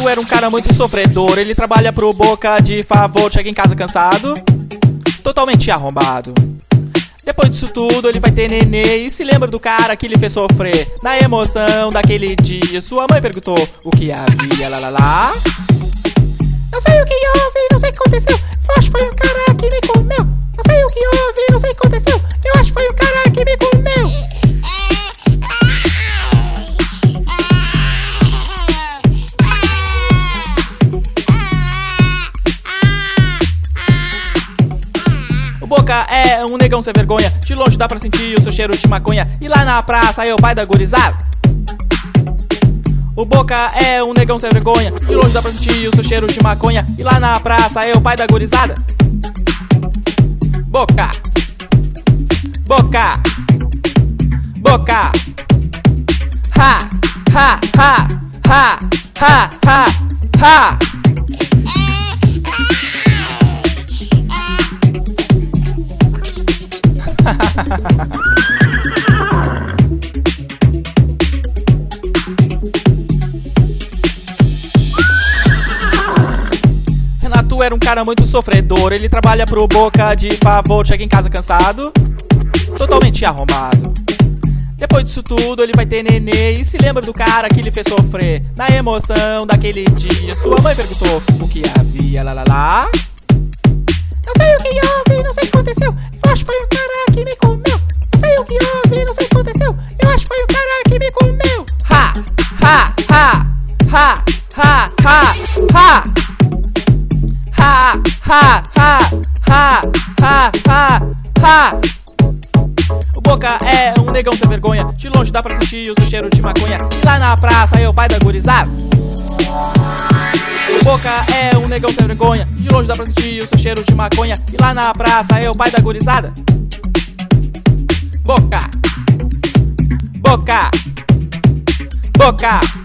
Renato era um cara muito sofredor. Ele trabalha pro Boca de favor, chega em casa cansado, totalmente arrombado. Depois disso tudo, ele vai ter nenê e se lembra do cara que lhe fez sofrer. Na emoção daquele dia, sua mãe perguntou o que havia, lá lá lá. Não sei o que houve, não sei o que aconteceu. Que foi um cara que me comeu. Boca é um negão sem vergonha. De longe dá pra sentir o seu cheiro de maconha. E lá na praça é o pai da gurizada. O Boca é um negão sem vergonha. De longe dá pra sentir o seu cheiro de maconha. E lá na praça é o pai da gurizada. Boca. Boca. Boca. Ha, ha, ha, ha, ha, ha, ha. Renato era um cara muito sofredor. Ele trabalha pro Boca de favor, chega em casa cansado, totalmente arrombado. Depois disso tudo, ele vai ter nenê e se lembra do cara que lhe fez sofrer. Na emoção daquele dia, sua mãe perguntou o que havia, lá lá lá. Ha, ha, ha, ha, ha, ha. Ha, ha, ha, ha, ha, ha. O Boca é um negão sem vergonha. De longe dá pra sentir o seu cheiro de maconha. E lá na praça é o pai da gurizada. O Boca é um negão sem vergonha. De longe dá pra sentir o seu cheiro de maconha. E lá na praça é o pai da gurizada. Boca. Boca. Boca.